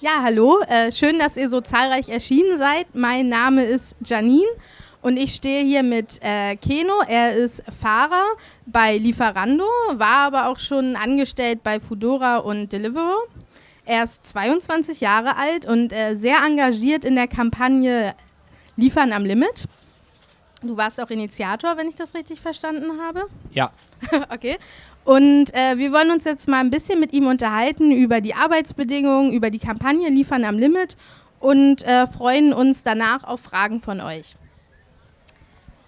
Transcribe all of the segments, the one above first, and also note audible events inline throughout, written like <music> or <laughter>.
Ja, hallo. Äh, schön, dass ihr so zahlreich erschienen seid. Mein Name ist Janine und ich stehe hier mit äh, Keno. Er ist Fahrer bei Lieferando, war aber auch schon angestellt bei Foodora und Deliveroo. Er ist 22 Jahre alt und äh, sehr engagiert in der Kampagne Liefern am Limit. Du warst auch Initiator, wenn ich das richtig verstanden habe. Ja. <laughs> okay. Und äh, wir wollen uns jetzt mal ein bisschen mit ihm unterhalten über die Arbeitsbedingungen, über die Kampagne Liefern am Limit und äh, freuen uns danach auf Fragen von euch.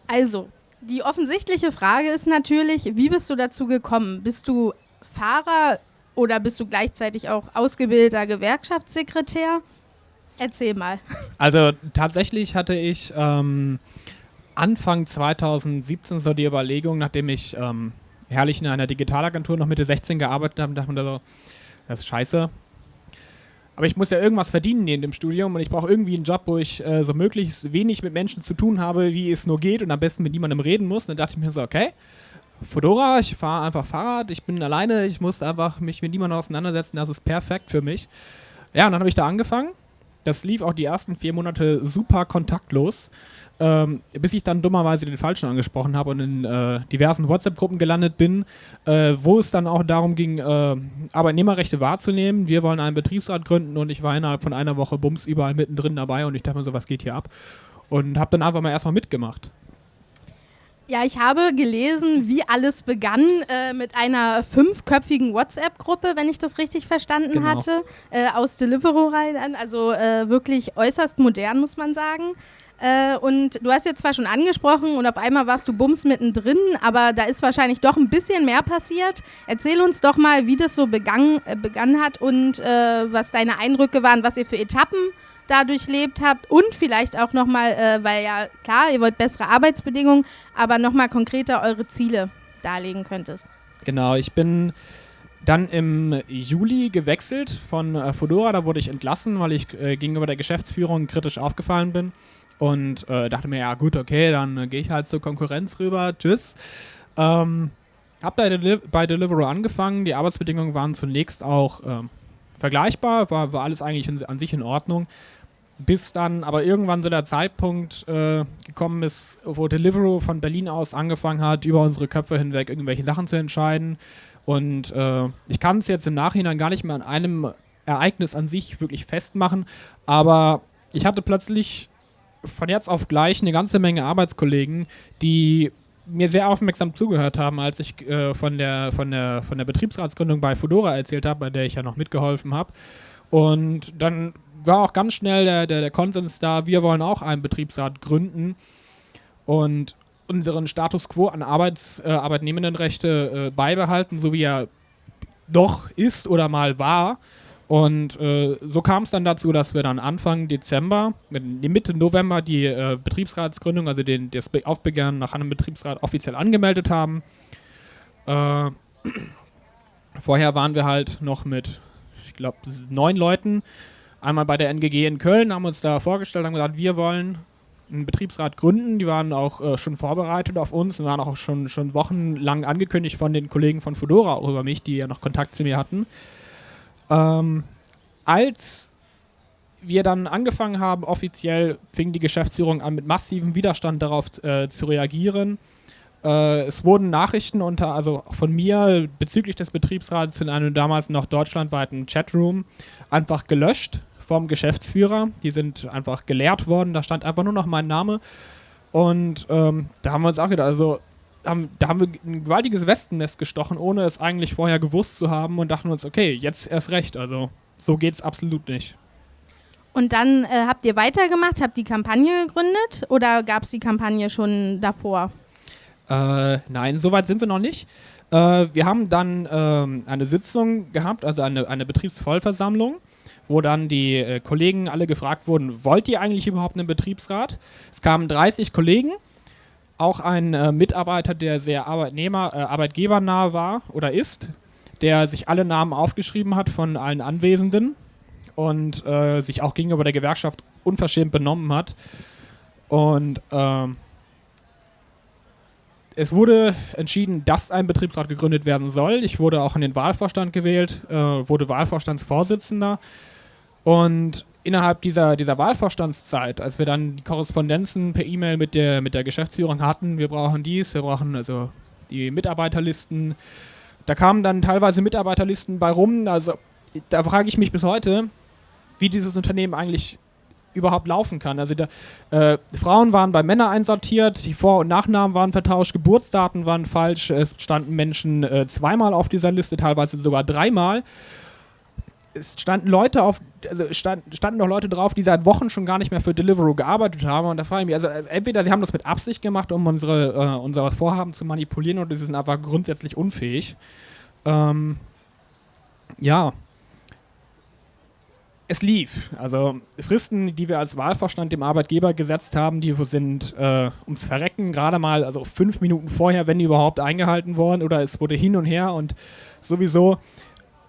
Also, die offensichtliche Frage ist natürlich, wie bist du dazu gekommen? Bist du Fahrer oder bist du gleichzeitig auch ausgebildeter Gewerkschaftssekretär? Erzähl mal. Also tatsächlich hatte ich ähm, Anfang 2017 so die Überlegung, nachdem ich ähm, herrlich in einer Digitalagentur noch Mitte 16 gearbeitet habe, dachte mir so, das ist scheiße. Aber ich muss ja irgendwas verdienen neben dem Studium und ich brauche irgendwie einen Job, wo ich äh, so möglichst wenig mit Menschen zu tun habe, wie es nur geht und am besten mit niemandem reden muss. Und dann dachte ich mir so, okay, Fedora, ich fahre einfach Fahrrad, ich bin alleine, ich muss einfach mich mit niemandem auseinandersetzen, das ist perfekt für mich. Ja, und dann habe ich da angefangen. Das lief auch die ersten vier Monate super kontaktlos ähm, bis ich dann dummerweise den Falschen angesprochen habe und in äh, diversen WhatsApp-Gruppen gelandet bin, äh, wo es dann auch darum ging, äh, Arbeitnehmerrechte wahrzunehmen. Wir wollen einen Betriebsrat gründen und ich war innerhalb von einer Woche bums überall mittendrin dabei und ich dachte mir so, was geht hier ab? Und habe dann einfach mal erstmal mitgemacht. Ja, ich habe gelesen, wie alles begann äh, mit einer fünfköpfigen WhatsApp-Gruppe, wenn ich das richtig verstanden genau. hatte, äh, aus Deliveroo rein. Also äh, wirklich äußerst modern, muss man sagen. Äh, und du hast jetzt zwar schon angesprochen und auf einmal warst du bums mittendrin, aber da ist wahrscheinlich doch ein bisschen mehr passiert. Erzähl uns doch mal, wie das so begann, äh, begann hat und äh, was deine Eindrücke waren, was ihr für Etappen da durchlebt habt und vielleicht auch nochmal, äh, weil ja klar, ihr wollt bessere Arbeitsbedingungen, aber nochmal konkreter eure Ziele darlegen könntest. Genau, ich bin dann im Juli gewechselt von äh, Fedora, da wurde ich entlassen, weil ich äh, gegenüber der Geschäftsführung kritisch aufgefallen bin und äh, dachte mir, ja gut, okay, dann äh, gehe ich halt zur Konkurrenz rüber, tschüss. Ähm, hab bei, Deli bei Deliveroo angefangen, die Arbeitsbedingungen waren zunächst auch ähm, vergleichbar, war, war alles eigentlich in, an sich in Ordnung. Bis dann aber irgendwann so der Zeitpunkt äh, gekommen ist, wo Deliveroo von Berlin aus angefangen hat, über unsere Köpfe hinweg irgendwelche Sachen zu entscheiden. Und äh, ich kann es jetzt im Nachhinein gar nicht mehr an einem Ereignis an sich wirklich festmachen, aber ich hatte plötzlich von jetzt auf gleich eine ganze Menge Arbeitskollegen, die mir sehr aufmerksam zugehört haben, als ich äh, von, der, von, der, von der Betriebsratsgründung bei Fedora erzählt habe, bei der ich ja noch mitgeholfen habe. Und dann war auch ganz schnell der, der, der Konsens da, wir wollen auch einen Betriebsrat gründen und unseren Status quo an Arbeits, äh, Arbeitnehmendenrechte äh, beibehalten, so wie er doch ist oder mal war. Und äh, so kam es dann dazu, dass wir dann Anfang Dezember, Mitte November die äh, Betriebsratsgründung, also den, das Aufbegehren nach einem Betriebsrat offiziell angemeldet haben. Äh, <clears throat> vorher waren wir halt noch mit, ich glaube, neun Leuten einmal bei der NGG in Köln, haben uns da vorgestellt, haben gesagt, wir wollen einen Betriebsrat gründen. Die waren auch äh, schon vorbereitet auf uns und waren auch schon, schon wochenlang angekündigt von den Kollegen von Fedora auch über mich, die ja noch Kontakt zu mir hatten. Ähm, als wir dann angefangen haben, offiziell fing die Geschäftsführung an, mit massivem Widerstand darauf äh, zu reagieren. Äh, es wurden Nachrichten unter, also von mir bezüglich des Betriebsrats in einem damals noch deutschlandweiten Chatroom einfach gelöscht vom Geschäftsführer. Die sind einfach geleert worden, da stand einfach nur noch mein Name. Und ähm, da haben wir uns auch gedacht, also haben, da haben wir ein gewaltiges Westennest gestochen, ohne es eigentlich vorher gewusst zu haben und dachten uns, okay, jetzt erst recht. Also so geht es absolut nicht. Und dann äh, habt ihr weitergemacht, habt die Kampagne gegründet oder gab es die Kampagne schon davor? Äh, nein, so weit sind wir noch nicht. Äh, wir haben dann ähm, eine Sitzung gehabt, also eine, eine Betriebsvollversammlung, wo dann die äh, Kollegen alle gefragt wurden, wollt ihr eigentlich überhaupt einen Betriebsrat? Es kamen 30 Kollegen auch ein äh, Mitarbeiter, der sehr Arbeitnehmer, äh, arbeitgebernah war oder ist, der sich alle Namen aufgeschrieben hat von allen Anwesenden und äh, sich auch gegenüber der Gewerkschaft unverschämt benommen hat. Und ähm, es wurde entschieden, dass ein Betriebsrat gegründet werden soll. Ich wurde auch in den Wahlvorstand gewählt, äh, wurde Wahlvorstandsvorsitzender. Und innerhalb dieser, dieser Wahlvorstandszeit, als wir dann die Korrespondenzen per E-Mail mit der, mit der Geschäftsführung hatten, wir brauchen dies, wir brauchen also die Mitarbeiterlisten, da kamen dann teilweise Mitarbeiterlisten bei rum. Also da frage ich mich bis heute, wie dieses Unternehmen eigentlich überhaupt laufen kann. Also da, äh, Frauen waren bei Männern einsortiert, die Vor- und Nachnamen waren vertauscht, Geburtsdaten waren falsch, es standen Menschen äh, zweimal auf dieser Liste, teilweise sogar dreimal es standen Leute auf, also stand, standen noch Leute drauf, die seit Wochen schon gar nicht mehr für Deliveroo gearbeitet haben. Und da frage ich mich, also, also entweder sie haben das mit Absicht gemacht, um unsere, äh, unser Vorhaben zu manipulieren, oder sie sind einfach grundsätzlich unfähig. Ähm, ja. Es lief. Also Fristen, die wir als Wahlvorstand dem Arbeitgeber gesetzt haben, die sind äh, ums Verrecken gerade mal, also fünf Minuten vorher, wenn die überhaupt eingehalten worden, oder es wurde hin und her und sowieso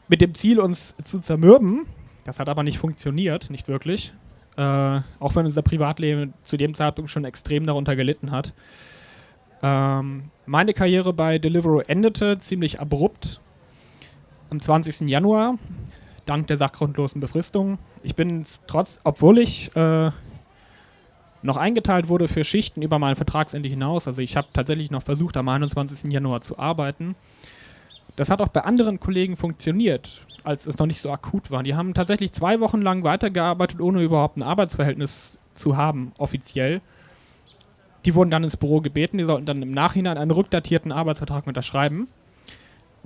mit dem Ziel, uns zu zermürben. Das hat aber nicht funktioniert, nicht wirklich. Äh, auch wenn unser Privatleben zu dem Zeitpunkt schon extrem darunter gelitten hat. Ähm, meine Karriere bei Deliveroo endete ziemlich abrupt am 20. Januar, dank der sachgrundlosen Befristung. Ich bin trotz, obwohl ich äh, noch eingeteilt wurde für Schichten über mein Vertragsende hinaus, also ich habe tatsächlich noch versucht, am 21. Januar zu arbeiten, das hat auch bei anderen Kollegen funktioniert, als es noch nicht so akut war. Die haben tatsächlich zwei Wochen lang weitergearbeitet, ohne überhaupt ein Arbeitsverhältnis zu haben, offiziell. Die wurden dann ins Büro gebeten, die sollten dann im Nachhinein einen rückdatierten Arbeitsvertrag unterschreiben.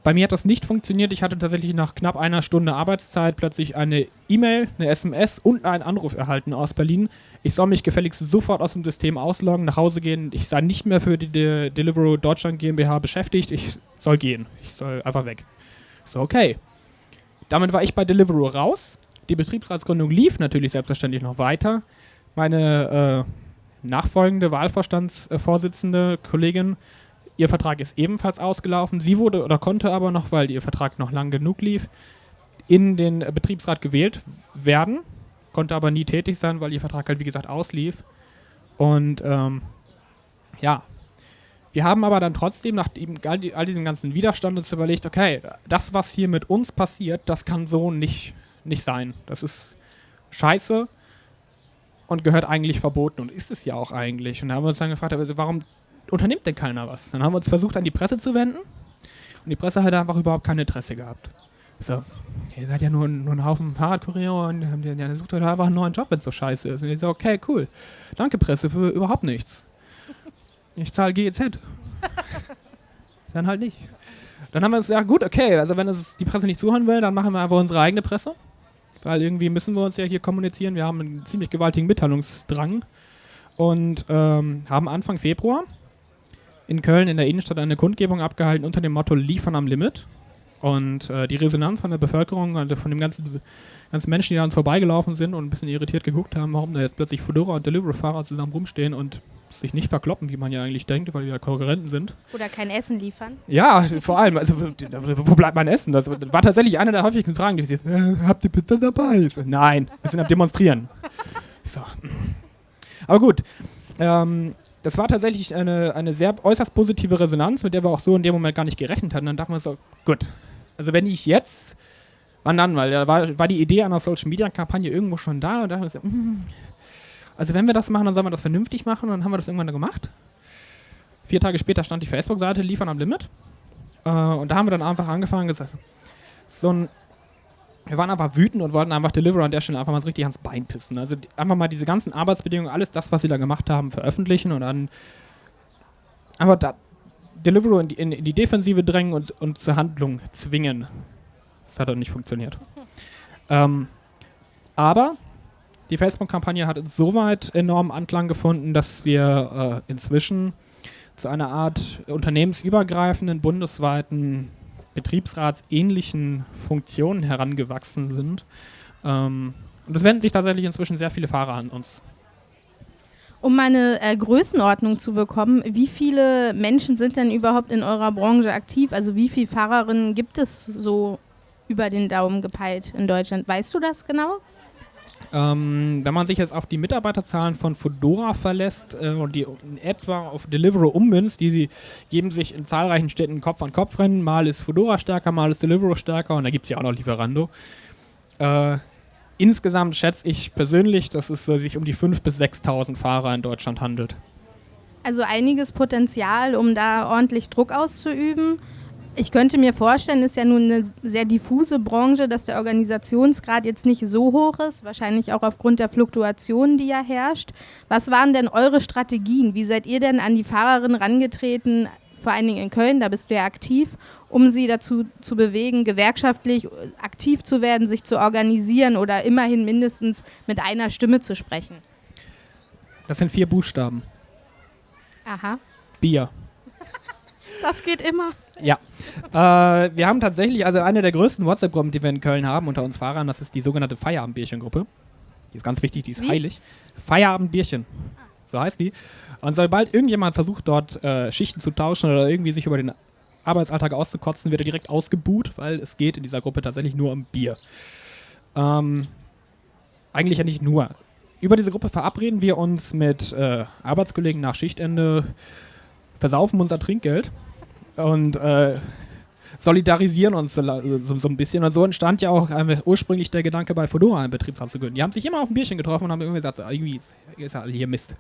Bei mir hat das nicht funktioniert. Ich hatte tatsächlich nach knapp einer Stunde Arbeitszeit plötzlich eine E-Mail, eine SMS und einen Anruf erhalten aus Berlin. Ich soll mich gefälligst sofort aus dem System ausloggen, nach Hause gehen. Ich sei nicht mehr für die De Deliveroo Deutschland GmbH beschäftigt. Ich soll gehen. Ich soll einfach weg. So, okay. Damit war ich bei Deliveroo raus. Die Betriebsratsgründung lief natürlich selbstverständlich noch weiter. Meine äh, nachfolgende Wahlvorstandsvorsitzende Kollegin Ihr Vertrag ist ebenfalls ausgelaufen. Sie wurde oder konnte aber noch, weil ihr Vertrag noch lang genug lief, in den Betriebsrat gewählt werden, konnte aber nie tätig sein, weil ihr Vertrag halt wie gesagt auslief. Und ähm, ja, wir haben aber dann trotzdem nach all, diesem ganzen Widerstand uns überlegt, okay, das, was hier mit uns passiert, das kann so nicht, nicht sein. Das ist scheiße und gehört eigentlich verboten und ist es ja auch eigentlich. Und da haben wir uns dann gefragt, also warum unternimmt denn keiner was? Dann haben wir uns versucht, an die Presse zu wenden und die Presse hat einfach überhaupt kein Interesse gehabt. So, ihr seid ja nur, nur ein Haufen Fahrradkurier und ja, sucht euch einfach einen neuen Job, wenn es so scheiße ist. Und ich so, okay, cool. Danke, Presse, für überhaupt nichts. Ich zahle GEZ. dann halt nicht. Dann haben wir gesagt, ja gut, okay, also wenn es die Presse nicht zuhören will, dann machen wir einfach unsere eigene Presse. Weil irgendwie müssen wir uns ja hier kommunizieren. Wir haben einen ziemlich gewaltigen Mitteilungsdrang. Und ähm, haben Anfang Februar in Köln in der Innenstadt eine Kundgebung abgehalten unter dem Motto Liefern am Limit. Und äh, die Resonanz von der Bevölkerung, also von den ganzen, ganzen Menschen, die da uns vorbeigelaufen sind und ein bisschen irritiert geguckt haben, warum da jetzt plötzlich Fedora und Delivery-Fahrer zusammen rumstehen und sich nicht verkloppen, wie man ja eigentlich denkt, weil die ja Konkurrenten sind. Oder kein Essen liefern. Ja, vor allem, also wo bleibt mein Essen? Das war tatsächlich eine der häufigsten Fragen, die ich äh, habt ihr bitte dabei? So, Nein, wir sind am Demonstrieren. So. Aber gut, ähm, das war tatsächlich eine, eine sehr äußerst positive Resonanz, mit der wir auch so in dem Moment gar nicht gerechnet hatten. Dann dachten wir so, gut, also wenn ich jetzt, wann dann? Weil da war, war die Idee einer Social Media Kampagne irgendwo schon da und da haben wir so, mm, also wenn wir das machen, dann sollen wir das vernünftig machen und dann haben wir das irgendwann gemacht. Vier Tage später stand die Facebook-Seite Liefern am Limit. Äh, und da haben wir dann einfach angefangen, gesagt, so ein wir waren einfach wütend und wollten einfach Deliveroo an der Stelle einfach mal so richtig ans Bein pissen. Also einfach mal diese ganzen Arbeitsbedingungen, alles das, was sie da gemacht haben, veröffentlichen und dann einfach da Deliveroo in die, in, in die Defensive drängen und, und zur Handlung zwingen. Das hat dann nicht funktioniert. <laughs> ähm, aber die Facebook-Kampagne hat insoweit enormen Anklang gefunden, dass wir äh, inzwischen zu einer Art unternehmensübergreifenden, bundesweiten betriebsratsähnlichen Funktionen herangewachsen sind. Ähm, und es wenden sich tatsächlich inzwischen sehr viele Fahrer an uns. Um eine äh, Größenordnung zu bekommen, wie viele Menschen sind denn überhaupt in eurer Branche aktiv? Also wie viele Fahrerinnen gibt es so über den Daumen gepeilt in Deutschland? Weißt du das genau? Ähm, wenn man sich jetzt auf die Mitarbeiterzahlen von Fedora verlässt äh, und die in etwa auf Deliveroo ummünzt, die sie geben sich in zahlreichen Städten Kopf an Kopf rennen. Mal ist Fedora stärker, mal ist Deliveroo stärker und da gibt es ja auch noch Lieferando. Äh, insgesamt schätze ich persönlich, dass es sich um die 5.000 bis 6.000 Fahrer in Deutschland handelt. Also einiges Potenzial, um da ordentlich Druck auszuüben. Ich könnte mir vorstellen, ist ja nun eine sehr diffuse Branche, dass der Organisationsgrad jetzt nicht so hoch ist, wahrscheinlich auch aufgrund der Fluktuation, die ja herrscht. Was waren denn eure Strategien? Wie seid ihr denn an die Fahrerin rangetreten, vor allen Dingen in Köln, da bist du ja aktiv, um sie dazu zu bewegen, gewerkschaftlich aktiv zu werden, sich zu organisieren oder immerhin mindestens mit einer Stimme zu sprechen? Das sind vier Buchstaben. Aha. Bier. Das geht immer. Ja. Äh, wir haben tatsächlich, also eine der größten WhatsApp-Gruppen, die wir in Köln haben unter uns Fahrern, das ist die sogenannte Feierabendbierchen-Gruppe. Die ist ganz wichtig, die ist Wie? heilig. Feierabendbierchen. So heißt die. Und sobald irgendjemand versucht, dort äh, Schichten zu tauschen oder irgendwie sich über den Arbeitsalltag auszukotzen, wird er direkt ausgebuht, weil es geht in dieser Gruppe tatsächlich nur um Bier. Ähm, eigentlich ja nicht nur. Über diese Gruppe verabreden wir uns mit äh, Arbeitskollegen nach Schichtende, versaufen unser Trinkgeld und äh, solidarisieren uns so, so, so, ein bisschen. Und so entstand ja auch äh, ursprünglich der Gedanke, bei Fedora einen Betriebsrat zu gründen. Die haben sich immer auf ein Bierchen getroffen und haben irgendwie gesagt, irgendwie ist, ist ja hier Mist.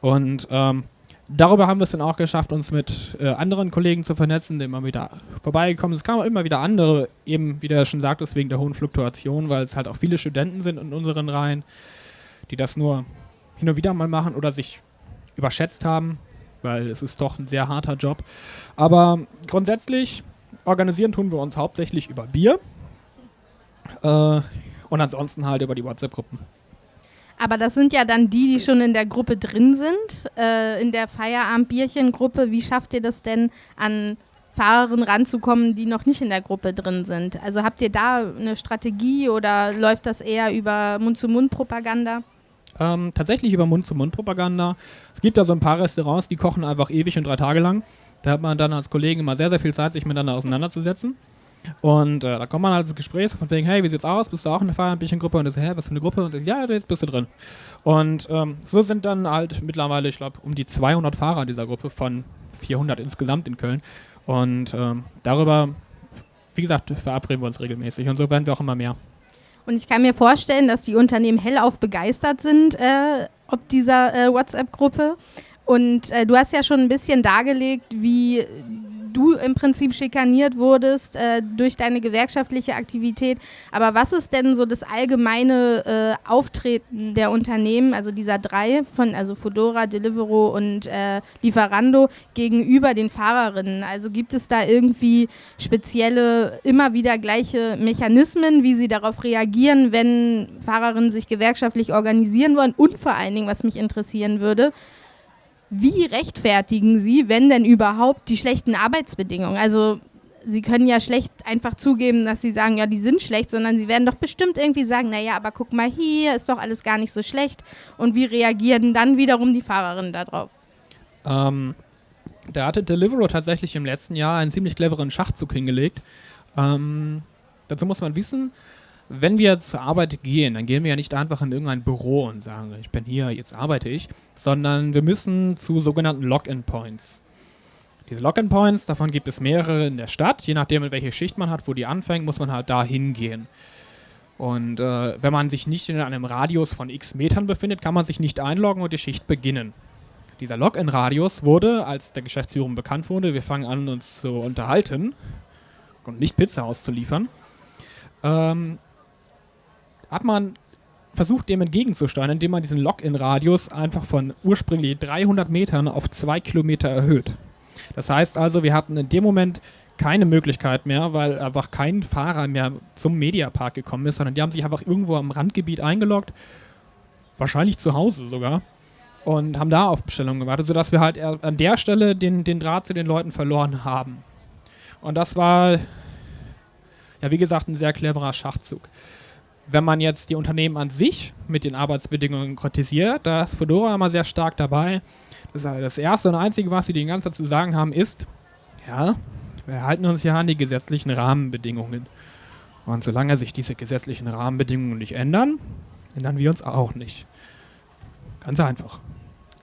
Und ähm, darüber haben wir es dann auch geschafft, uns mit äh, anderen Kollegen zu vernetzen, die immer wieder vorbeigekommen sind. Es kamen immer wieder andere, eben wie der schon sagt, wegen der hohen Fluktuation, weil es halt auch viele Studenten sind in unseren Reihen, die das nur hin und wieder mal machen oder sich überschätzt haben weil es ist doch ein sehr harter Job. Aber grundsätzlich organisieren tun wir uns hauptsächlich über Bier äh, und ansonsten halt über die WhatsApp-Gruppen. Aber das sind ja dann die, die schon in der Gruppe drin sind, äh, in der Feierabend-Bierchen-Gruppe. Wie schafft ihr das denn, an Fahrerinnen ranzukommen, die noch nicht in der Gruppe drin sind? Also habt ihr da eine Strategie oder läuft das eher über Mund-zu-Mund-Propaganda? Ähm, tatsächlich über Mund-zu-Mund-Propaganda. Es gibt da so ein paar Restaurants, die kochen einfach ewig und drei Tage lang. Da hat man dann als Kollegen immer sehr, sehr viel Zeit, sich miteinander auseinanderzusetzen. Und äh, da kommt man halt ins Gespräch von wegen, hey, wie sieht's aus? Bist du auch in der Feierabendbierchen-Gruppe? Und das, hä, was für eine Gruppe? Und das, ja, jetzt bist du drin. Und ähm, so sind dann halt mittlerweile, ich glaube, um die 200 Fahrer dieser Gruppe von 400 insgesamt in Köln. Und ähm, darüber, wie gesagt, verabreden wir uns regelmäßig. Und so werden wir auch immer mehr. Und ich kann mir vorstellen, dass die Unternehmen hellauf begeistert sind, äh, ob dieser äh, WhatsApp-Gruppe. Und äh, du hast ja schon ein bisschen dargelegt, wie du im Prinzip schikaniert wurdest äh, durch deine gewerkschaftliche Aktivität. Aber was ist denn so das allgemeine äh, Auftreten der Unternehmen, also dieser drei von, also Fedora, Deliveroo und äh, Lieferando gegenüber den Fahrerinnen? Also gibt es da irgendwie spezielle, immer wieder gleiche Mechanismen, wie sie darauf reagieren, wenn Fahrerinnen sich gewerkschaftlich organisieren wollen? Und vor allen Dingen, was mich interessieren würde, wie rechtfertigen Sie, wenn denn überhaupt, die schlechten Arbeitsbedingungen? Also Sie können ja schlecht einfach zugeben, dass Sie sagen, ja, die sind schlecht, sondern Sie werden doch bestimmt irgendwie sagen, naja, aber guck mal hier, ist doch alles gar nicht so schlecht. Und wie reagieren dann wiederum die Fahrerinnen darauf? Ähm, da hatte Deliveroo tatsächlich im letzten Jahr einen ziemlich cleveren Schachzug hingelegt. Ähm, dazu muss man wissen, wenn wir zur Arbeit gehen, dann gehen wir ja nicht einfach in irgendein Büro und sagen, ich bin hier, jetzt arbeite ich, sondern wir müssen zu sogenannten Login-Points. Diese Login-Points, davon gibt es mehrere in der Stadt. Je nachdem, welche Schicht man hat, wo die anfängt, muss man halt da hingehen. Und äh, wenn man sich nicht in einem Radius von x Metern befindet, kann man sich nicht einloggen und die Schicht beginnen. Dieser Login-Radius wurde, als der Geschäftsführung bekannt wurde, wir fangen an, uns zu unterhalten und nicht Pizza auszuliefern, ähm, hat man versucht, dem entgegenzusteuern, indem man diesen Login-Radius einfach von ursprünglich 300 Metern auf 2 Kilometer erhöht. Das heißt also, wir hatten in dem Moment keine Möglichkeit mehr, weil einfach kein Fahrer mehr zum Mediapark gekommen ist, sondern die haben sich einfach irgendwo am Randgebiet eingeloggt, wahrscheinlich zu Hause sogar, und haben da auf Bestellungen gewartet, sodass wir halt an der Stelle den, den Draht zu den Leuten verloren haben. Und das war, ja, wie gesagt, ein sehr cleverer Schachzug. Wenn man jetzt die Unternehmen an sich mit den Arbeitsbedingungen kritisiert, da ist Fedora immer sehr stark dabei. Das, das Erste und Einzige, was sie die ganze Zeit zu sagen haben, ist, ja, wir halten uns ja an die gesetzlichen Rahmenbedingungen. Und solange sich diese gesetzlichen Rahmenbedingungen nicht ändern, ändern wir uns auch nicht. Ganz einfach.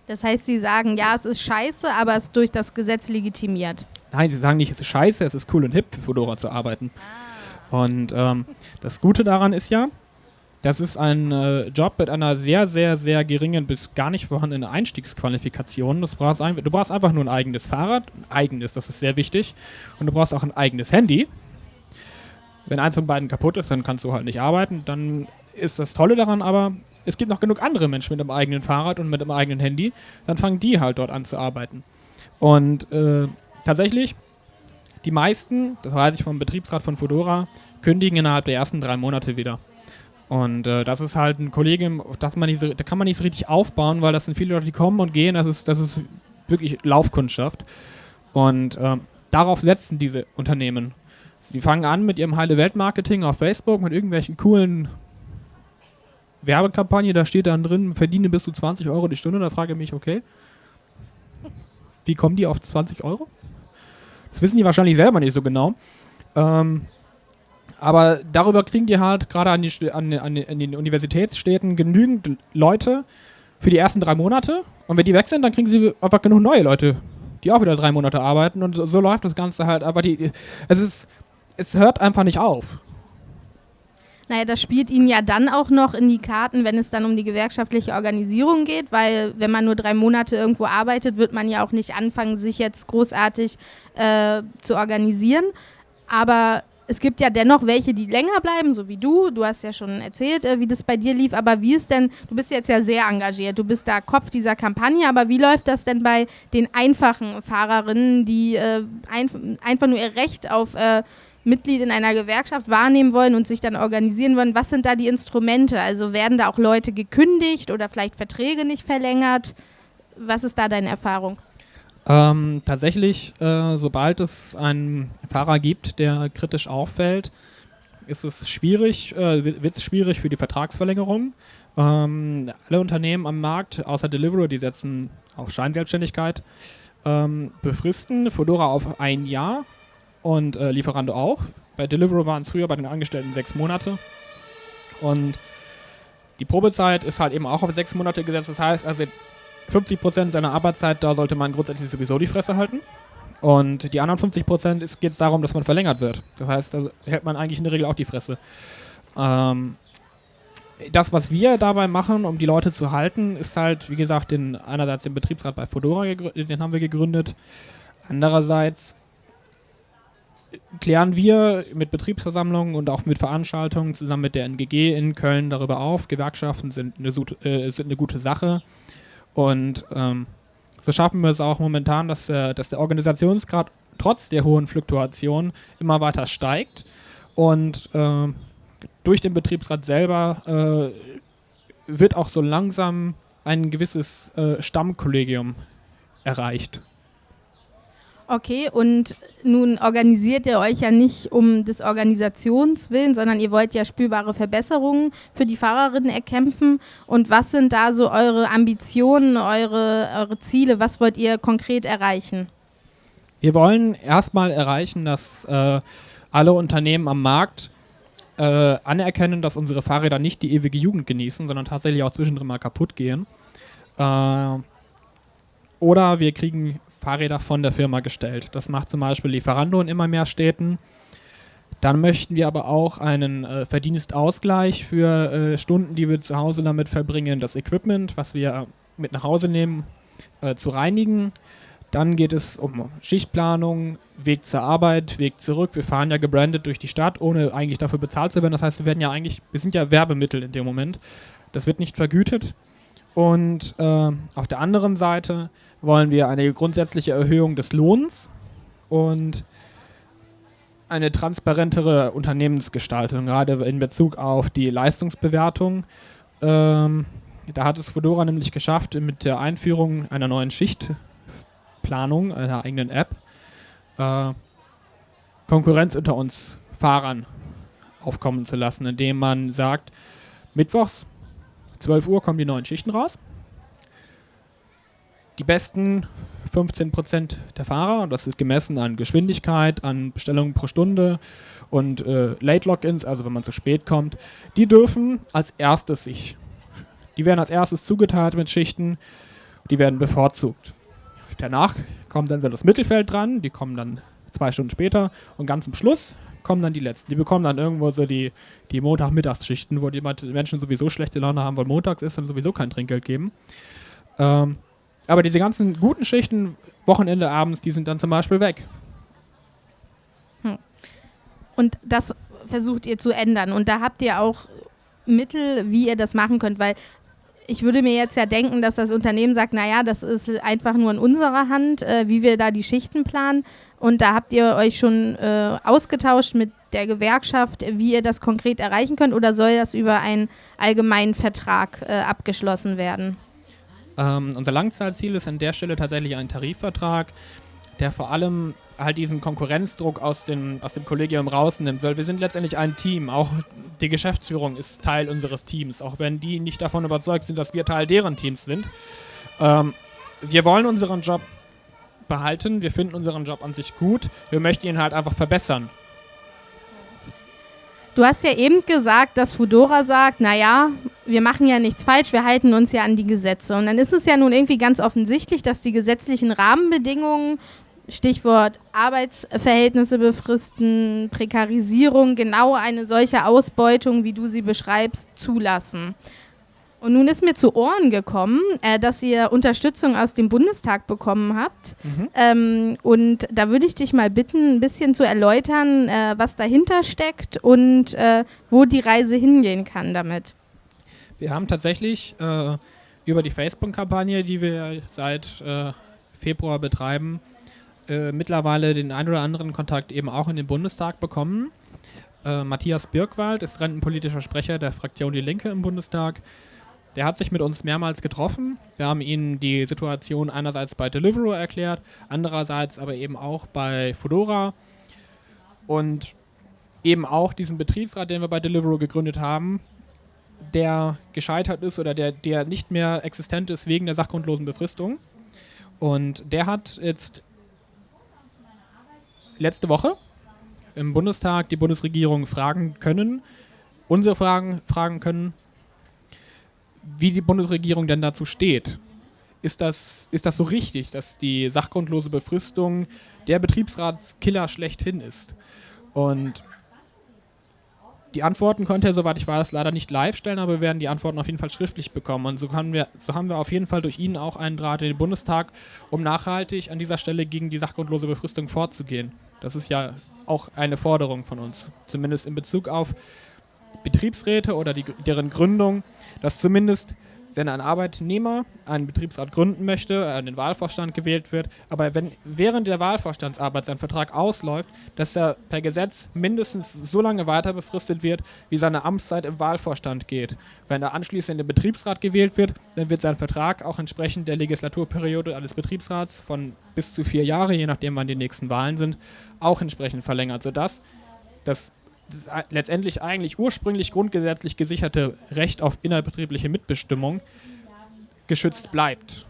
Das heißt, Sie sagen, ja, es ist scheiße, aber es ist durch das Gesetz legitimiert. Nein, Sie sagen nicht, es ist scheiße, es ist cool und hip für Fedora zu arbeiten. Ah. Und ähm, das Gute daran ist ja, Das ist ein äh, Job mit einer sehr, sehr, sehr geringen bis gar nicht vorhandenen Einstiegsqualifikation. Brauchst ein, du brauchst einfach nur ein eigenes Fahrrad, ein eigenes, das ist sehr wichtig. Und du brauchst auch ein eigenes Handy. Wenn eins von beiden kaputt ist, dann kannst du halt nicht arbeiten. Dann ist das Tolle daran aber, es gibt noch genug andere Menschen mit einem eigenen Fahrrad und mit einem eigenen Handy. Dann fangen die halt dort an zu arbeiten. Und äh, tatsächlich, die meisten, das weiß ich vom Betriebsrat von Fedora, kündigen innerhalb der ersten drei Monate wieder. Und äh, das ist halt ein Kollegium, das man nicht so, da kann man nicht so richtig aufbauen, weil das sind viele Leute, die kommen und gehen. Das ist, das ist wirklich Laufkundschaft. Und äh, darauf setzen diese Unternehmen. Die fangen an mit ihrem heile Weltmarketing auf Facebook, mit irgendwelchen coolen Werbekampagnen. Da steht dann drin, verdiene bis zu 20 Euro die Stunde. Da frage ich mich, okay, wie kommen die auf 20 Euro? Das wissen die wahrscheinlich selber nicht so genau. Ähm, aber darüber kriegen die halt gerade an, an, an, an den Universitätsstädten genügend Leute für die ersten drei Monate. Und wenn die weg sind, dann kriegen sie einfach genug neue Leute, die auch wieder drei Monate arbeiten. Und so, so läuft das Ganze halt. Aber die, es, ist, es hört einfach nicht auf. Naja, das spielt Ihnen ja dann auch noch in die Karten, wenn es dann um die gewerkschaftliche Organisierung geht, weil wenn man nur drei Monate irgendwo arbeitet, wird man ja auch nicht anfangen, sich jetzt großartig äh, zu organisieren. Aber es gibt ja dennoch welche, die länger bleiben, so wie du. Du hast ja schon erzählt, äh, wie das bei dir lief. Aber wie ist denn, du bist jetzt ja sehr engagiert, du bist da Kopf dieser Kampagne, aber wie läuft das denn bei den einfachen Fahrerinnen, die äh, ein, einfach nur ihr Recht auf äh, Mitglied in einer Gewerkschaft wahrnehmen wollen und sich dann organisieren wollen? Was sind da die Instrumente? Also werden da auch Leute gekündigt oder vielleicht Verträge nicht verlängert? Was ist da deine Erfahrung? Ähm, tatsächlich, äh, sobald es einen Fahrer gibt, der kritisch auffällt, ist es schwierig, äh, wird es schwierig für die Vertragsverlängerung. Ähm, alle Unternehmen am Markt, außer Deliveroo, die setzen auf Scheinselbstständigkeit, ähm, befristen Fedora auf ein Jahr und äh, Lieferando auch. Bei Deliveroo waren es früher bei den Angestellten sechs Monate. Und die Probezeit ist halt eben auch auf sechs Monate gesetzt. Das heißt, also 50 Prozent seiner Arbeitszeit, da sollte man grundsätzlich sowieso die Fresse halten. Und die anderen 50 Prozent geht es darum, dass man verlängert wird. Das heißt, da hält man eigentlich in der Regel auch die Fresse. Ähm, das, was wir dabei machen, um die Leute zu halten, ist halt, wie gesagt, den, einerseits den Betriebsrat bei Fedora, den haben wir gegründet. Andererseits klären wir mit Betriebsversammlungen und auch mit Veranstaltungen zusammen mit der NGG in Köln darüber auf. Gewerkschaften sind eine, äh, sind eine gute Sache. Und ähm, so schaffen wir es auch momentan, dass der, dass der Organisationsgrad trotz der hohen Fluktuation immer weiter steigt. Und äh, durch den Betriebsrat selber äh, wird auch so langsam ein gewisses äh, Stammkollegium erreicht. Okay, und nun organisiert ihr euch ja nicht um des Organisationswillen, sondern ihr wollt ja spürbare Verbesserungen für die Fahrerinnen erkämpfen. Und was sind da so eure Ambitionen, eure, eure Ziele? Was wollt ihr konkret erreichen? Wir wollen erstmal erreichen, dass äh, alle Unternehmen am Markt äh, anerkennen, dass unsere Fahrräder nicht die ewige Jugend genießen, sondern tatsächlich auch zwischendrin mal kaputt gehen. Äh, oder wir kriegen Fahrräder von der Firma gestellt. Das macht zum Beispiel Lieferando in immer mehr Städten. Dann möchten wir aber auch einen äh, Verdienstausgleich für äh, Stunden, die wir zu Hause damit verbringen, das Equipment, was wir mit nach Hause nehmen, äh, zu reinigen. Dann geht es um Schichtplanung, Weg zur Arbeit, Weg zurück. Wir fahren ja gebrandet durch die Stadt, ohne eigentlich dafür bezahlt zu werden. Das heißt, wir werden ja eigentlich, wir sind ja Werbemittel in dem Moment. Das wird nicht vergütet. Und äh, auf der anderen Seite wollen wir eine grundsätzliche Erhöhung des Lohns und eine transparentere Unternehmensgestaltung, gerade in Bezug auf die Leistungsbewertung. Ähm, da hat es Fedora nämlich geschafft, mit der Einführung einer neuen Schichtplanung, einer eigenen App, äh, Konkurrenz unter uns Fahrern aufkommen zu lassen, indem man sagt, mittwochs 12 Uhr kommen die neuen Schichten raus die besten 15% der Fahrer, das ist gemessen an Geschwindigkeit, an Bestellungen pro Stunde und äh, Late Logins, also wenn man zu spät kommt, die dürfen als erstes sich, die werden als erstes zugeteilt mit Schichten, die werden bevorzugt. Danach kommt dann so das Mittelfeld dran, die kommen dann zwei Stunden später. Und ganz zum Schluss kommen dann die letzten. Die bekommen dann irgendwo so die, die Montag-Mittagsschichten, wo die Menschen sowieso schlechte Laune haben, weil montags ist und sowieso kein Trinkgeld geben. Ähm, aber diese ganzen guten Schichten, Wochenende, abends, die sind dann zum Beispiel weg. Hm. Und das versucht ihr zu ändern. Und da habt ihr auch Mittel, wie ihr das machen könnt, weil ich würde mir jetzt ja denken, dass das Unternehmen sagt, naja, das ist einfach nur in unserer Hand, äh, wie wir da die Schichten planen. Und da habt ihr euch schon äh, ausgetauscht mit der Gewerkschaft, wie ihr das konkret erreichen könnt, oder soll das über einen allgemeinen Vertrag äh, abgeschlossen werden? Ähm, unser Langzeitziel ist an der Stelle tatsächlich ein Tarifvertrag, der vor allem halt diesen Konkurrenzdruck aus dem, aus dem Kollegium rausnimmt, weil wir sind letztendlich ein Team. Auch die Geschäftsführung ist Teil unseres Teams, auch wenn die nicht davon überzeugt sind, dass wir Teil deren Teams sind. Ähm, wir wollen unseren Job behalten, wir finden unseren Job an sich gut, wir möchten ihn halt einfach verbessern. Du hast ja eben gesagt, dass Fudora sagt, naja, wir machen ja nichts falsch, wir halten uns ja an die Gesetze. Und dann ist es ja nun irgendwie ganz offensichtlich, dass die gesetzlichen Rahmenbedingungen Stichwort Arbeitsverhältnisse befristen, Prekarisierung, genau eine solche Ausbeutung, wie du sie beschreibst, zulassen. Und nun ist mir zu Ohren gekommen, äh, dass ihr Unterstützung aus dem Bundestag bekommen habt. Mhm. Ähm, und da würde ich dich mal bitten, ein bisschen zu erläutern, äh, was dahinter steckt und äh, wo die Reise hingehen kann damit. Wir haben tatsächlich äh, über die Facebook-Kampagne, die wir seit äh, Februar betreiben, äh, mittlerweile den ein oder anderen Kontakt eben auch in den Bundestag bekommen. Äh, Matthias Birkwald ist rentenpolitischer Sprecher der Fraktion Die Linke im Bundestag. Der hat sich mit uns mehrmals getroffen. Wir haben ihnen die Situation einerseits bei Deliveroo erklärt, andererseits aber eben auch bei Fedora und eben auch diesen Betriebsrat, den wir bei Deliveroo gegründet haben, der gescheitert ist oder der, der nicht mehr existent ist wegen der sachgrundlosen Befristung. Und der hat jetzt letzte Woche im Bundestag die Bundesregierung fragen können, unsere Fragen fragen können, wie die Bundesregierung denn dazu steht. Ist das, ist das so richtig, dass die sachgrundlose Befristung der Betriebsratskiller schlechthin ist? Und die Antworten konnte er, soweit ich weiß, leider nicht live stellen, aber wir werden die Antworten auf jeden Fall schriftlich bekommen. Und so, wir, so haben wir auf jeden Fall durch ihn auch einen Draht in den Bundestag, um nachhaltig an dieser Stelle gegen die sachgrundlose Befristung vorzugehen. Das ist ja auch eine Forderung von uns, zumindest in Bezug auf Betriebsräte oder die, deren Gründung, dass zumindest wenn ein Arbeitnehmer einen Betriebsrat gründen möchte, an den Wahlvorstand gewählt wird, aber wenn während der Wahlvorstandsarbeit sein Vertrag ausläuft, dass er per Gesetz mindestens so lange weiter befristet wird, wie seine Amtszeit im Wahlvorstand geht. Wenn er anschließend in den Betriebsrat gewählt wird, dann wird sein Vertrag auch entsprechend der Legislaturperiode eines Betriebsrats von bis zu vier Jahre, je nachdem wann die nächsten Wahlen sind, auch entsprechend verlängert, sodass das letztendlich eigentlich ursprünglich grundgesetzlich gesicherte Recht auf innerbetriebliche Mitbestimmung geschützt bleibt.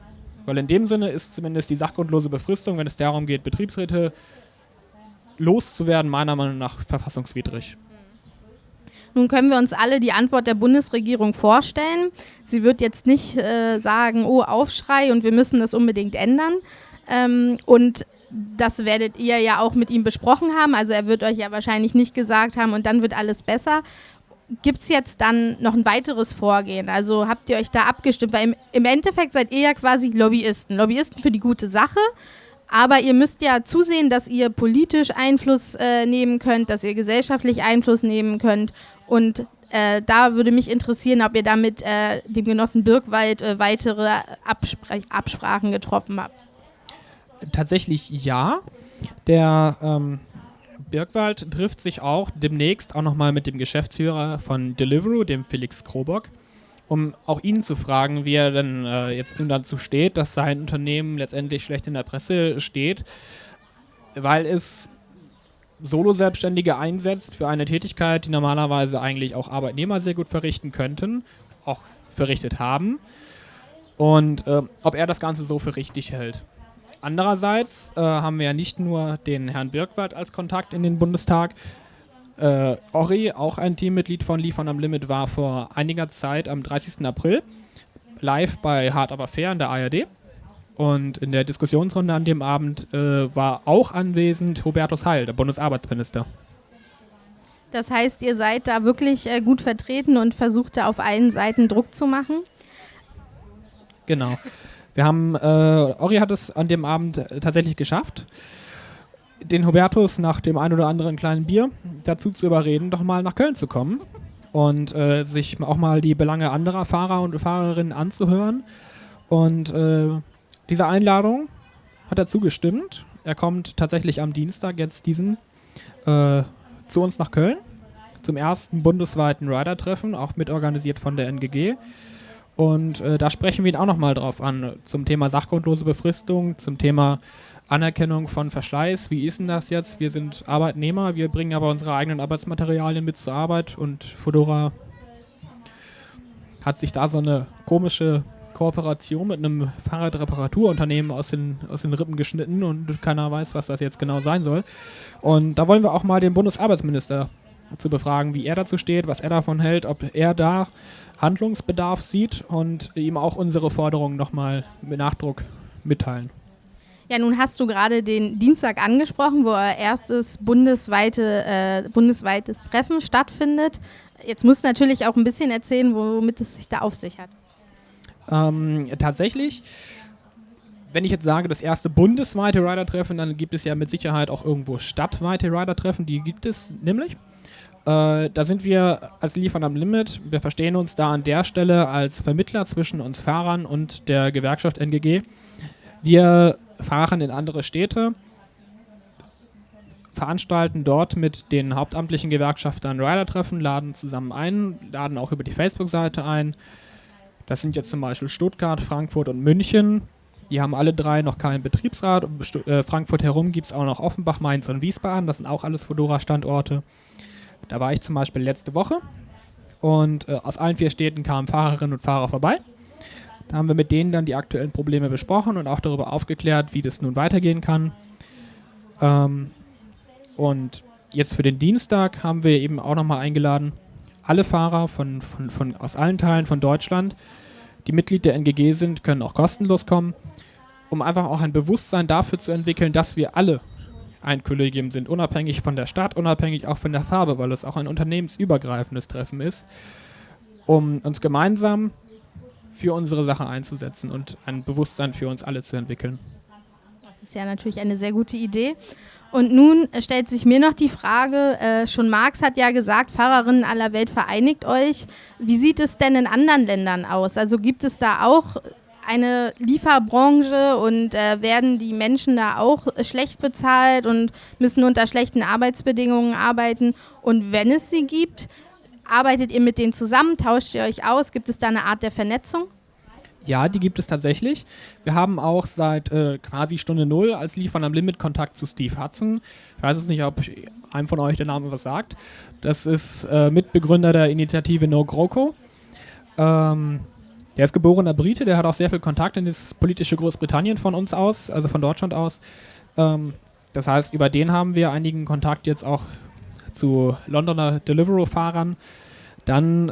Weil in dem Sinne ist zumindest die sachgrundlose Befristung, wenn es darum geht, Betriebsräte loszuwerden, meiner Meinung nach verfassungswidrig. Nun können wir uns alle die Antwort der Bundesregierung vorstellen. Sie wird jetzt nicht äh, sagen, oh, Aufschrei und wir müssen das unbedingt ändern. Ähm, und das werdet ihr ja auch mit ihm besprochen haben. Also er wird euch ja wahrscheinlich nicht gesagt haben und dann wird alles besser. Gibt es jetzt dann noch ein weiteres Vorgehen? Also habt ihr euch da abgestimmt? Weil im, im Endeffekt seid ihr ja quasi Lobbyisten. Lobbyisten für die gute Sache. Aber ihr müsst ja zusehen, dass ihr politisch Einfluss äh, nehmen könnt, dass ihr gesellschaftlich Einfluss nehmen könnt. Und äh, da würde mich interessieren, ob ihr da mit äh, dem Genossen Birkwald äh, weitere Abspr Absprachen getroffen habt tatsächlich ja. Der ähm, Birkwald trifft sich auch demnächst auch nochmal mit dem Geschäftsführer von Deliveroo, dem Felix Krobock, um auch ihn zu fragen, wie er denn äh, jetzt nun dazu steht, dass sein Unternehmen letztendlich schlecht in der Presse steht, weil es Solo-Selbstständige einsetzt für eine Tätigkeit, die normalerweise eigentlich auch Arbeitnehmer sehr gut verrichten könnten, auch verrichtet haben. Und äh, ob er das Ganze so für richtig hält. Andererseits äh, haben wir ja nicht nur den Herrn Birkwald als Kontakt in den Bundestag. Äh, Ori, auch ein Teammitglied von Liefern am Limit, war vor einiger Zeit am 30. April live bei Hard Aber Fair in der ARD Und in der Diskussionsrunde an dem Abend äh, war auch anwesend Hubertus Heil, der Bundesarbeitsminister. Das heißt, ihr seid da wirklich äh, gut vertreten und versucht da auf allen Seiten Druck zu machen? Genau. Wir haben, äh, Ori hat es an dem Abend tatsächlich geschafft, den Hubertus nach dem ein oder anderen kleinen Bier dazu zu überreden, doch mal nach Köln zu kommen und äh, sich auch mal die Belange anderer Fahrer und Fahrerinnen anzuhören. Und äh, dieser Einladung hat er zugestimmt. Er kommt tatsächlich am Dienstag jetzt diesen äh, zu uns nach Köln zum ersten bundesweiten Rider-Treffen, auch mitorganisiert von der NGG. Und äh, da sprechen wir ihn auch nochmal drauf an, zum Thema sachgrundlose Befristung, zum Thema Anerkennung von Verschleiß. Wie ist denn das jetzt? Wir sind Arbeitnehmer, wir bringen aber unsere eigenen Arbeitsmaterialien mit zur Arbeit und Fedora hat sich da so eine komische Kooperation mit einem Fahrradreparaturunternehmen aus den, aus den Rippen geschnitten und keiner weiß, was das jetzt genau sein soll. Und da wollen wir auch mal den Bundesarbeitsminister zu befragen, wie er dazu steht, was er davon hält, ob er da Handlungsbedarf sieht und ihm auch unsere Forderungen nochmal mit Nachdruck mitteilen. Ja, nun hast du gerade den Dienstag angesprochen, wo er erstes bundesweite, äh, bundesweites Treffen stattfindet. Jetzt musst du natürlich auch ein bisschen erzählen, womit es sich da auf sich hat. Ähm, tatsächlich, wenn ich jetzt sage, das erste bundesweite Rider-Treffen, dann gibt es ja mit Sicherheit auch irgendwo stadtweite Rider-Treffen. Die gibt es nämlich. Äh, da sind wir als Liefern am Limit. Wir verstehen uns da an der Stelle als Vermittler zwischen uns Fahrern und der Gewerkschaft NGG. Wir fahren in andere Städte, veranstalten dort mit den hauptamtlichen Gewerkschaftern Rider-Treffen, laden zusammen ein, laden auch über die Facebook-Seite ein, das sind jetzt zum Beispiel Stuttgart, Frankfurt und München. Die haben alle drei noch keinen Betriebsrat. Um äh, Frankfurt herum gibt es auch noch Offenbach, Mainz und Wiesbaden. Das sind auch alles Fedora-Standorte. Da war ich zum Beispiel letzte Woche. Und äh, aus allen vier Städten kamen Fahrerinnen und Fahrer vorbei. Da haben wir mit denen dann die aktuellen Probleme besprochen und auch darüber aufgeklärt, wie das nun weitergehen kann. Ähm, und jetzt für den Dienstag haben wir eben auch nochmal eingeladen, alle Fahrer von, von, von, aus allen Teilen von Deutschland die Mitglied der NGG sind, können auch kostenlos kommen, um einfach auch ein Bewusstsein dafür zu entwickeln, dass wir alle ein Kollegium sind, unabhängig von der Stadt, unabhängig auch von der Farbe, weil es auch ein unternehmensübergreifendes Treffen ist, um uns gemeinsam für unsere Sache einzusetzen und ein Bewusstsein für uns alle zu entwickeln. Das ist ja natürlich eine sehr gute Idee. Und nun stellt sich mir noch die Frage, äh, schon Marx hat ja gesagt, Fahrerinnen aller Welt vereinigt euch. Wie sieht es denn in anderen Ländern aus? Also gibt es da auch eine Lieferbranche und äh, werden die Menschen da auch schlecht bezahlt und müssen unter schlechten Arbeitsbedingungen arbeiten? Und wenn es sie gibt, arbeitet ihr mit denen zusammen? Tauscht ihr euch aus? Gibt es da eine Art der Vernetzung? Ja, die gibt es tatsächlich. Wir haben auch seit äh, quasi Stunde Null als Liefern am Limit Kontakt zu Steve Hudson. Ich weiß jetzt nicht, ob einem von euch der Name was sagt. Das ist äh, Mitbegründer der Initiative No GroKo. Ähm, der ist geborener Brite, der hat auch sehr viel Kontakt in das politische Großbritannien von uns aus, also von Deutschland aus. Ähm, das heißt, über den haben wir einigen Kontakt jetzt auch zu Londoner Deliveroo-Fahrern. Dann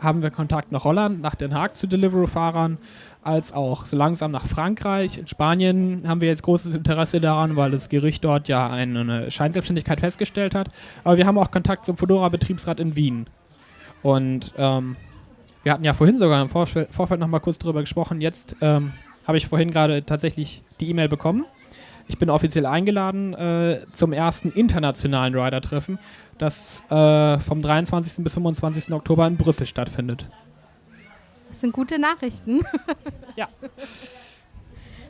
haben wir Kontakt nach Holland, nach Den Haag zu Deliveroo-Fahrern, als auch so langsam nach Frankreich. In Spanien haben wir jetzt großes Interesse daran, weil das Gericht dort ja eine Scheinselbstständigkeit festgestellt hat. Aber wir haben auch Kontakt zum Fedora-Betriebsrat in Wien. Und ähm, wir hatten ja vorhin sogar im Vorfeld, Vorfeld noch mal kurz darüber gesprochen. Jetzt ähm, habe ich vorhin gerade tatsächlich die E-Mail bekommen. Ich bin offiziell eingeladen äh, zum ersten internationalen Rider-Treffen das äh, vom 23. bis 25. Oktober in Brüssel stattfindet. Das sind gute Nachrichten. ja. <laughs>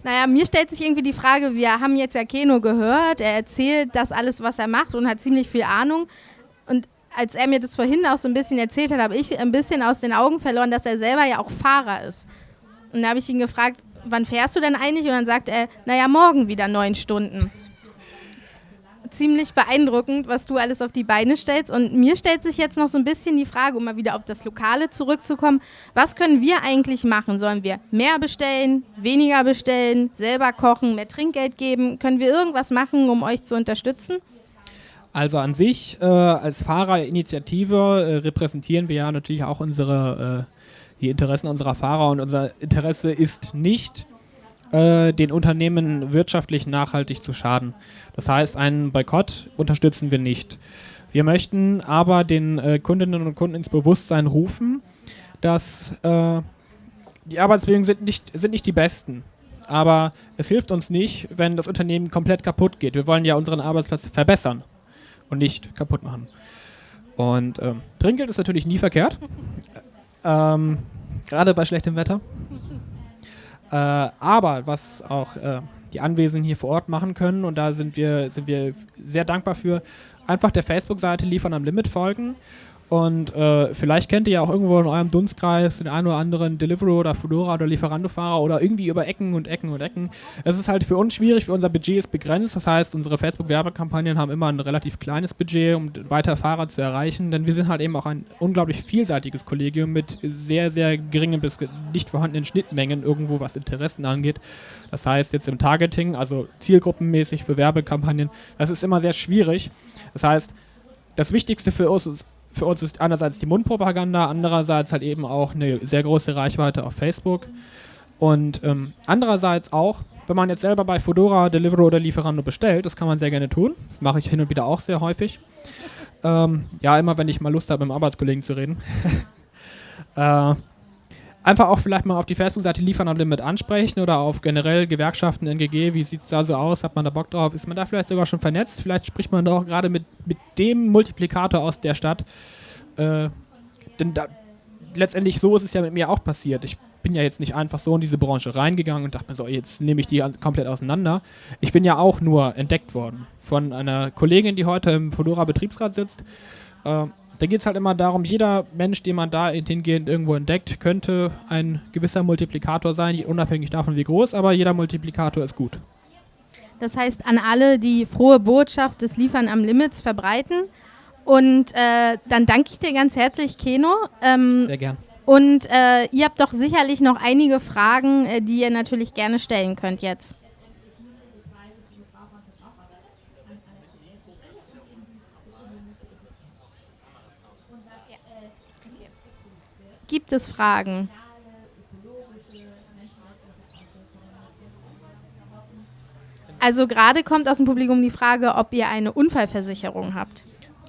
Naja, mir stellt sich irgendwie die Frage, wir haben jetzt ja Keno gehört, er erzählt das alles, was er macht und hat ziemlich viel Ahnung. Und als er mir das vorhin auch so ein bisschen erzählt hat, habe ich ein bisschen aus den Augen verloren, dass er selber ja auch Fahrer ist. Und da habe ich ihn gefragt, wann fährst du denn eigentlich? Und dann sagt er, naja, morgen wieder neun Stunden ziemlich beeindruckend, was du alles auf die Beine stellst. Und mir stellt sich jetzt noch so ein bisschen die Frage, um mal wieder auf das Lokale zurückzukommen, was können wir eigentlich machen? Sollen wir mehr bestellen, weniger bestellen, selber kochen, mehr Trinkgeld geben? Können wir irgendwas machen, um euch zu unterstützen? Also an sich, äh, als Fahrerinitiative äh, repräsentieren wir ja natürlich auch unsere, äh, die Interessen unserer Fahrer und unser Interesse ist nicht, äh, den Unternehmen wirtschaftlich nachhaltig zu schaden. Das heißt, einen Boykott unterstützen wir nicht. Wir möchten aber den äh, Kundinnen und Kunden ins Bewusstsein rufen, dass äh, die Arbeitsbedingungen sind nicht, sind nicht die besten. Aber es hilft uns nicht, wenn das Unternehmen komplett kaputt geht. Wir wollen ja unseren Arbeitsplatz verbessern und nicht kaputt machen. Und ähm, Trinkgeld ist natürlich nie verkehrt. <laughs> ähm, Gerade bei schlechtem Wetter. Äh, aber was auch äh, die Anwesenden hier vor Ort machen können, und da sind wir, sind wir sehr dankbar für, einfach der Facebook-Seite Liefern am Limit folgen und äh, vielleicht kennt ihr ja auch irgendwo in eurem Dunstkreis den einen oder anderen Deliveroo oder Fedora oder Lieferando-Fahrer oder irgendwie über Ecken und Ecken und Ecken. Es ist halt für uns schwierig, für unser Budget ist begrenzt. Das heißt, unsere Facebook-Werbekampagnen haben immer ein relativ kleines Budget, um weiter Fahrer zu erreichen, denn wir sind halt eben auch ein unglaublich vielseitiges Kollegium mit sehr, sehr geringen bis nicht vorhandenen Schnittmengen irgendwo, was Interessen angeht. Das heißt, jetzt im Targeting, also zielgruppenmäßig für Werbekampagnen, das ist immer sehr schwierig. Das heißt, das Wichtigste für uns ist für uns ist einerseits die Mundpropaganda, andererseits halt eben auch eine sehr große Reichweite auf Facebook. Und ähm, andererseits auch, wenn man jetzt selber bei Fedora, Deliveroo oder Lieferando bestellt, das kann man sehr gerne tun. Das mache ich hin und wieder auch sehr häufig. Ähm, ja, immer wenn ich mal Lust habe, mit dem Arbeitskollegen zu reden. <laughs> äh, einfach auch vielleicht mal auf die Facebook-Seite Liefern am Limit ansprechen oder auf generell Gewerkschaften, NGG, wie sieht es da so aus, hat man da Bock drauf, ist man da vielleicht sogar schon vernetzt, vielleicht spricht man da auch gerade mit, mit dem Multiplikator aus der Stadt, äh, denn da, letztendlich so ist es ja mit mir auch passiert. Ich bin ja jetzt nicht einfach so in diese Branche reingegangen und dachte mir so, jetzt nehme ich die komplett auseinander. Ich bin ja auch nur entdeckt worden von einer Kollegin, die heute im Fedora Betriebsrat sitzt. Äh, da geht es halt immer darum, jeder Mensch, den man da hingehend irgendwo entdeckt, könnte ein gewisser Multiplikator sein, unabhängig davon wie groß, aber jeder Multiplikator ist gut. Das heißt, an alle, die frohe Botschaft des Liefern am Limits verbreiten. Und äh, dann danke ich dir ganz herzlich, Keno. Ähm, Sehr gern. Und äh, ihr habt doch sicherlich noch einige Fragen, äh, die ihr natürlich gerne stellen könnt jetzt. Gibt es Fragen? Also gerade kommt aus dem Publikum die Frage, ob ihr eine Unfallversicherung habt.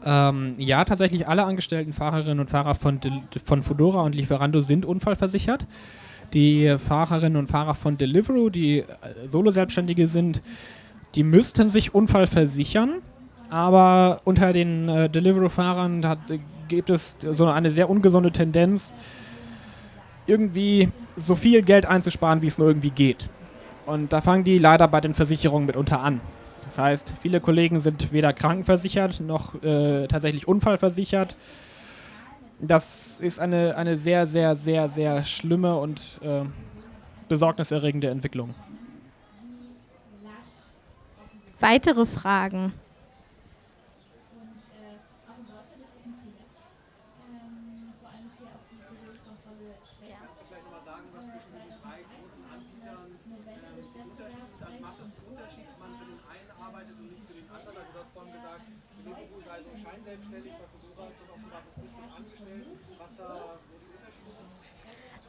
Ähm, ja, tatsächlich alle angestellten Fahrerinnen und Fahrer von, von Fedora und Lieferando sind unfallversichert. Die Fahrerinnen und Fahrer von Deliveroo, die äh, Solo-Selbstständige sind, die müssten sich unfallversichern. Aber unter den äh, Deliveroo-Fahrern gibt es so eine sehr ungesunde Tendenz, irgendwie so viel Geld einzusparen, wie es nur irgendwie geht. Und da fangen die leider bei den Versicherungen mitunter an. Das heißt, viele Kollegen sind weder krankenversichert noch äh, tatsächlich unfallversichert. Das ist eine, eine sehr, sehr, sehr, sehr schlimme und äh, besorgniserregende Entwicklung. Weitere Fragen?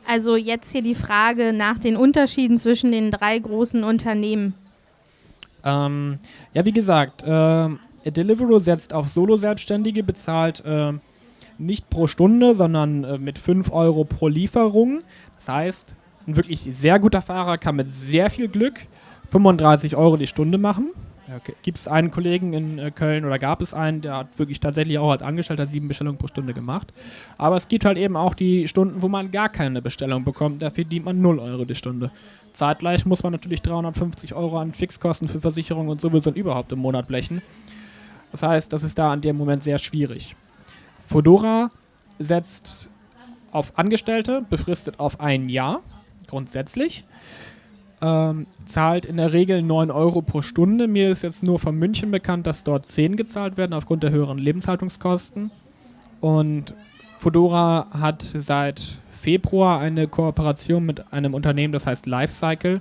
Also jetzt hier die Frage nach den Unterschieden zwischen den drei großen Unternehmen. Ähm, ja, wie gesagt, äh, Deliveroo setzt auf Solo-Selbstständige, bezahlt äh, nicht pro Stunde, sondern äh, mit 5 Euro pro Lieferung. Das heißt, ein wirklich sehr guter Fahrer kann mit sehr viel Glück 35 Euro die Stunde machen. Okay. Gibt es einen Kollegen in äh, Köln oder gab es einen, der hat wirklich tatsächlich auch als Angestellter sieben Bestellungen pro Stunde gemacht. Aber es gibt halt eben auch die Stunden, wo man gar keine Bestellung bekommt. Dafür dient man 0 Euro die Stunde. Zeitgleich muss man natürlich 350 Euro an Fixkosten für Versicherung und sowieso überhaupt im Monat blechen. Das heißt, das ist da an dem Moment sehr schwierig. Fodora setzt auf Angestellte, befristet auf ein Jahr, grundsätzlich ähm, zahlt in der Regel 9 Euro pro Stunde. Mir ist jetzt nur von München bekannt, dass dort 10 gezahlt werden aufgrund der höheren Lebenshaltungskosten. Und Fedora hat seit Februar eine Kooperation mit einem Unternehmen, das heißt Lifecycle.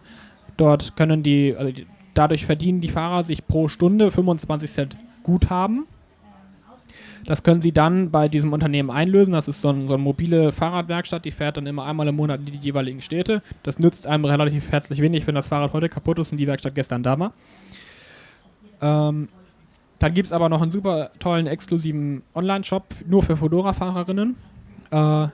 Dort können die, also dadurch verdienen die Fahrer sich pro Stunde 25 Cent Guthaben. Das können Sie dann bei diesem Unternehmen einlösen. Das ist so, ein, so eine mobile Fahrradwerkstatt, die fährt dann immer einmal im Monat in die jeweiligen Städte. Das nützt einem relativ herzlich wenig, wenn das Fahrrad heute kaputt ist und die Werkstatt gestern da war. Ähm, dann gibt es aber noch einen super tollen, exklusiven Online-Shop nur für Fedora-Fahrerinnen. Äh,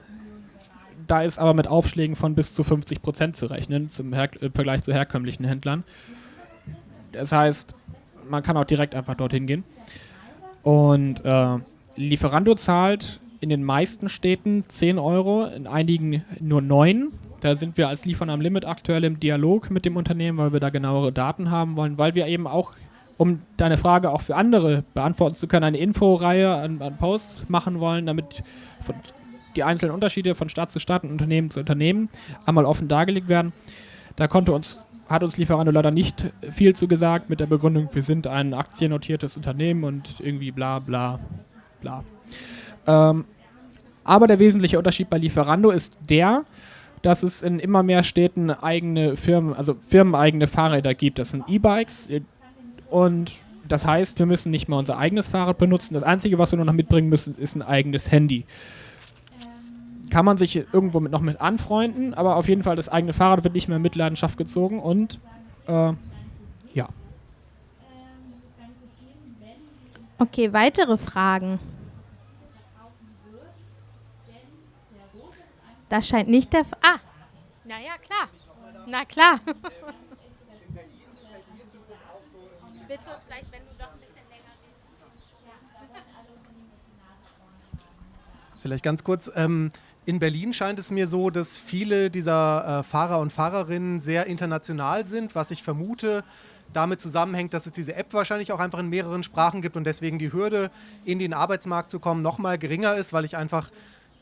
da ist aber mit Aufschlägen von bis zu 50% zu rechnen, zum Her im Vergleich zu herkömmlichen Händlern. Das heißt, man kann auch direkt einfach dorthin gehen. Und äh, Lieferando zahlt in den meisten Städten 10 Euro, in einigen nur 9. Da sind wir als Liefern am Limit aktuell im Dialog mit dem Unternehmen, weil wir da genauere Daten haben wollen, weil wir eben auch, um deine Frage auch für andere beantworten zu können, eine Inforeihe an, an Posts machen wollen, damit die einzelnen Unterschiede von Stadt zu Stadt und Unternehmen zu Unternehmen einmal offen dargelegt werden. Da konnte uns hat uns Lieferando leider nicht viel zu gesagt mit der Begründung, wir sind ein aktiennotiertes Unternehmen und irgendwie bla bla bla. Ähm, aber der wesentliche Unterschied bei Lieferando ist der, dass es in immer mehr Städten eigene Firmen, also firmeneigene Fahrräder gibt. Das sind E-Bikes und das heißt, wir müssen nicht mal unser eigenes Fahrrad benutzen. Das Einzige, was wir nur noch mitbringen müssen, ist ein eigenes Handy. Kann man sich irgendwo mit noch mit anfreunden, aber auf jeden Fall das eigene Fahrrad wird nicht mehr in Mitleidenschaft gezogen und äh, ja. Okay, weitere Fragen. Das scheint nicht der Fall. Ah, naja, klar. Na klar. <laughs> Willst du es vielleicht, wenn du doch ein bisschen länger redest? Vielleicht ganz kurz. Ähm, in Berlin scheint es mir so, dass viele dieser äh, Fahrer und Fahrerinnen sehr international sind, was ich vermute damit zusammenhängt, dass es diese App wahrscheinlich auch einfach in mehreren Sprachen gibt und deswegen die Hürde, in den Arbeitsmarkt zu kommen, nochmal geringer ist, weil ich einfach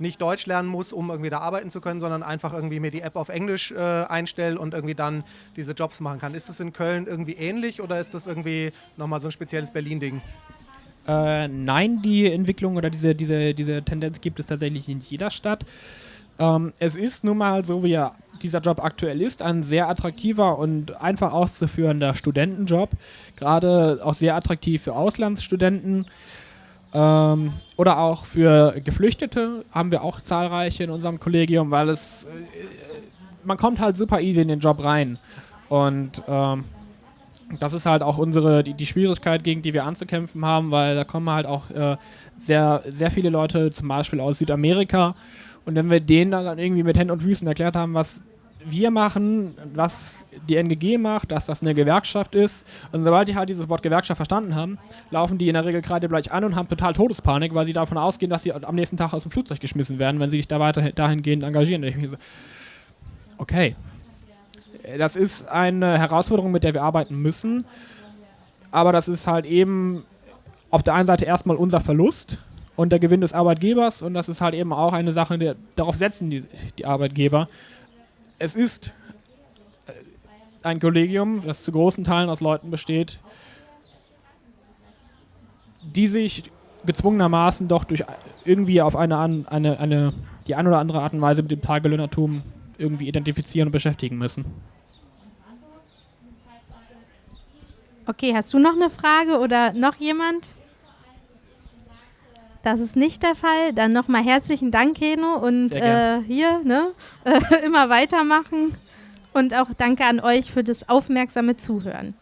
nicht Deutsch lernen muss, um irgendwie da arbeiten zu können, sondern einfach irgendwie mir die App auf Englisch äh, einstelle und irgendwie dann diese Jobs machen kann. Ist das in Köln irgendwie ähnlich oder ist das irgendwie nochmal so ein spezielles Berlin-Ding? Äh, nein, die Entwicklung oder diese, diese, diese Tendenz gibt es tatsächlich in jeder Stadt. Ähm, es ist nun mal so, wie er, dieser Job aktuell ist, ein sehr attraktiver und einfach auszuführender Studentenjob. Gerade auch sehr attraktiv für Auslandsstudenten. Ähm, oder auch für Geflüchtete haben wir auch zahlreiche in unserem Kollegium, weil es, äh, man kommt halt super easy in den Job rein. Und ähm, das ist halt auch unsere, die, die, Schwierigkeit, gegen die wir anzukämpfen haben, weil da kommen halt auch äh, sehr, sehr viele Leute, zum Beispiel aus Südamerika. Und wenn wir denen dann irgendwie mit Händen und Füßen erklärt haben, was wir machen, was die NGG macht, dass das eine Gewerkschaft ist. Und sobald die halt dieses Wort Gewerkschaft verstanden haben, laufen die in der Regel gerade gleich an und haben total Todespanik, weil sie davon ausgehen, dass sie am nächsten Tag aus dem Flugzeug geschmissen werden, wenn sie sich da weiter dahingehend engagieren. So, okay. Das ist eine Herausforderung, mit der wir arbeiten müssen. Aber das ist halt eben auf der einen Seite erstmal unser Verlust und der Gewinn des Arbeitgebers und das ist halt eben auch eine Sache, die, darauf setzen die, die Arbeitgeber es ist äh, ein Kollegium, das zu großen Teilen aus Leuten besteht, die sich gezwungenermaßen doch durch irgendwie auf eine, eine, eine, die eine oder andere Art und Weise mit dem Tagelöhnertum irgendwie identifizieren und beschäftigen müssen. Okay, hast du noch eine Frage oder noch jemand? Das ist nicht der Fall. Dann nochmal herzlichen Dank, Keno. Und äh, hier, ne, <laughs> äh, immer weitermachen. Und auch danke an euch für das aufmerksame Zuhören.